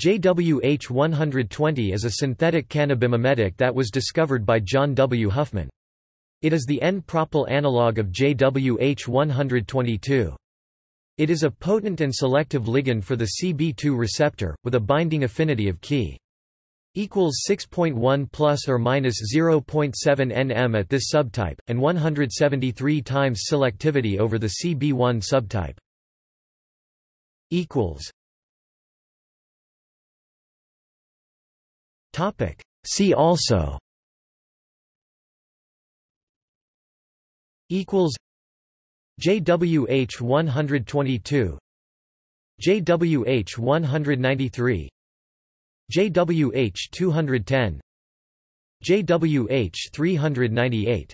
JWH 120 is a synthetic cannabimimetic that was discovered by John W. Huffman. It is the N-propyl analog of JWH 122. It is a potent and selective ligand for the CB2 receptor, with a binding affinity of Ki equals 6.1 plus or minus 0.7 nm at this subtype, and 173 times selectivity over the CB1 subtype. equals Topic. See also equals JWH 122 JWH 193 JWH 210 JWH 398